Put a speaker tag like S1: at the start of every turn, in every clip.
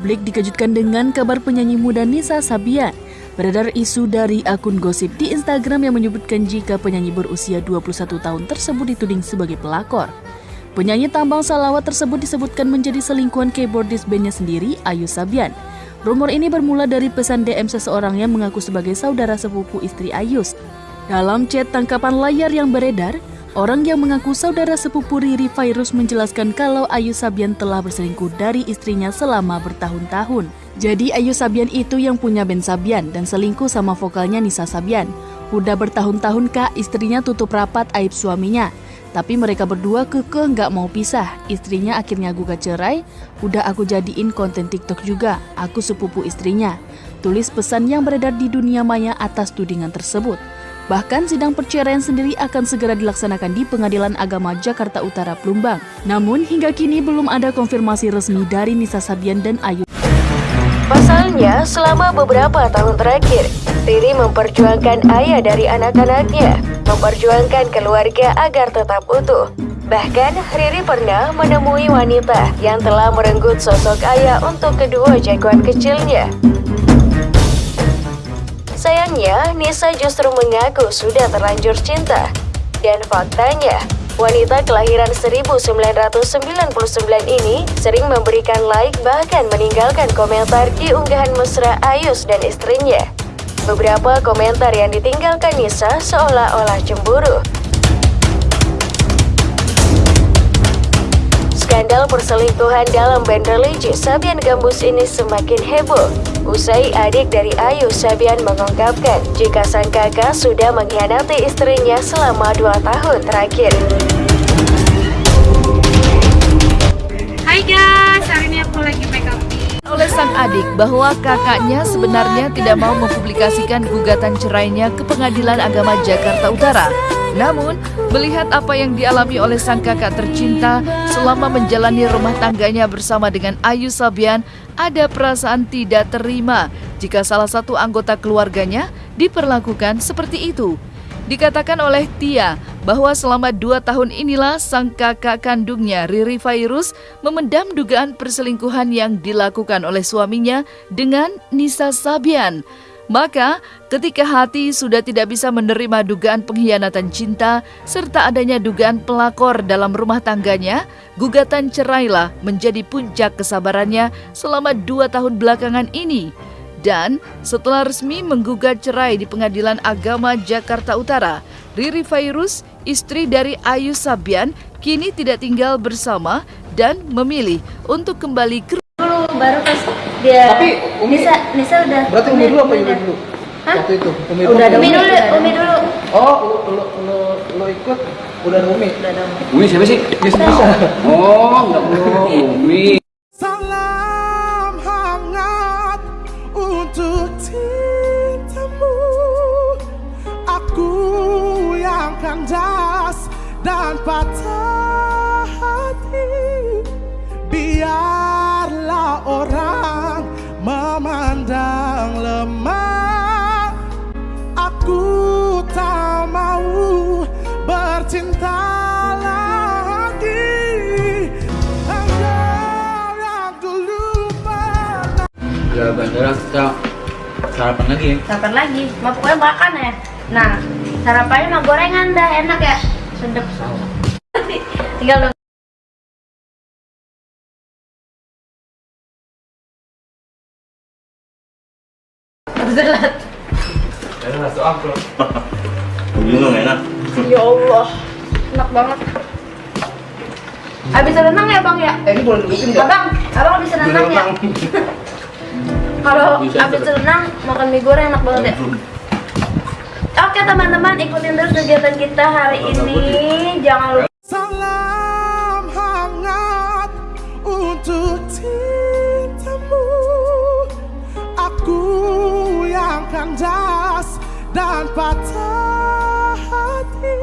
S1: Publik dikejutkan dengan kabar penyanyi muda Nisa Sabian. Beredar isu dari akun gosip di Instagram yang menyebutkan jika penyanyi berusia 21 tahun tersebut dituding sebagai pelakor. Penyanyi tambang salawat tersebut disebutkan menjadi selingkuhan keyboardis bandnya sendiri, Ayu Sabian. Rumor ini bermula dari pesan DM seseorang yang mengaku sebagai saudara sepupu istri Ayus. Dalam chat tangkapan layar yang beredar, Orang yang mengaku saudara sepupu Riri Virus menjelaskan kalau Ayu Sabian telah berselingkuh dari istrinya selama bertahun-tahun. Jadi Ayu Sabian itu yang punya Ben Sabian dan selingkuh sama vokalnya Nisa Sabian. Udah bertahun-tahun kak istrinya tutup rapat aib suaminya. Tapi mereka berdua kekeh nggak mau pisah. Istrinya akhirnya gugat cerai. Udah aku jadiin konten TikTok juga. Aku sepupu istrinya. Tulis pesan yang beredar di dunia maya atas tudingan tersebut. Bahkan sidang perceraian sendiri akan segera dilaksanakan di Pengadilan Agama Jakarta Utara Plumbang. Namun hingga kini belum ada konfirmasi resmi dari Nisa Sabian dan Ayu.
S2: Pasalnya, selama beberapa tahun terakhir, Riri memperjuangkan ayah dari anak-anaknya, memperjuangkan keluarga agar tetap utuh. Bahkan, Riri pernah menemui wanita yang telah merenggut sosok ayah untuk kedua jagoan kecilnya. Sayangnya, Nisa justru mengaku sudah terlanjur cinta. Dan faktanya, wanita kelahiran 1999 ini sering memberikan like bahkan meninggalkan komentar di unggahan mesra Ayus dan istrinya. Beberapa komentar yang ditinggalkan Nisa seolah-olah cemburu. Skandal perselingkuhan dalam band religi Sabian Gambus ini semakin heboh Usai adik dari Ayu Sabian mengungkapkan jika sang kakak sudah mengkhianati istrinya selama dua tahun terakhir.
S3: Bahwa kakaknya sebenarnya tidak mau mempublikasikan gugatan cerainya ke Pengadilan Agama Jakarta Utara. Namun, melihat apa yang dialami oleh sang kakak tercinta selama menjalani rumah tangganya bersama dengan Ayu Sabian, ada perasaan tidak terima jika salah satu anggota keluarganya diperlakukan seperti itu. Dikatakan oleh Tia bahwa selama dua tahun inilah sang kakak kandungnya Riri Virus memendam dugaan perselingkuhan yang dilakukan oleh suaminya dengan Nisa Sabian. Maka ketika hati sudah tidak bisa menerima dugaan pengkhianatan cinta serta adanya dugaan pelakor dalam rumah tangganya, gugatan cerailah menjadi puncak kesabarannya selama dua tahun belakangan ini. Dan setelah resmi menggugat cerai di Pengadilan Agama Jakarta Utara, Riri Virus, istri dari Ayu Sabian, kini tidak tinggal bersama dan memilih untuk kembali ke
S4: dulu baru pas dia
S5: Tapi Umi
S4: Nisa Nisa udah
S5: Berarti Umi dulu apa Ibu dulu?
S4: Hah?
S5: Waktu itu Umi
S4: udah ada
S5: dulu.
S4: Umi dulu Umi dulu
S5: Oh, lu, lu, lu ikut udah ada Umi.
S4: udah ada Umi
S6: Umi siapa sih?
S5: Bisa.
S6: Oh, enggak perlu Umi.
S7: Dan patah hati. Biarlah orang memandang lemah. Aku tak mau bercinta lagi. Engkau yang dulu pernah.
S6: Udah bandara kita sarapan lagi ya.
S4: sarapan lagi. Mau pokoknya makan ya. Nah sarapannya mah gorengan dah. Enak ya sedep tinggal dong Zelat.
S6: Bingung enak.
S4: Ya Allah, enak banget. Abis renang ya bang ya?
S5: Eh, ini boleh dudukin nggak?
S4: Abang, abang abis renang ya? Kalau abis renang makan mie goreng enak banget ya? Oke teman-teman ikutin terus kegiatan kita hari ini. Jangan lupa
S7: Salam hangat untuk cintamu. Aku yang kandas dan patah hati.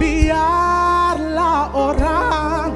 S7: Biarlah orang